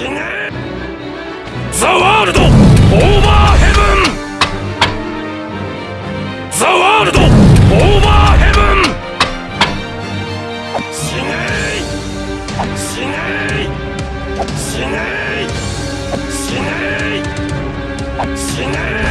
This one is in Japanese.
死ね。ザ・ワールドオーバーヘブンザ・ワールドオーバーヘブン死ね。い死ね。い死ね。い死ね。い死ね。い